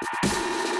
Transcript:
you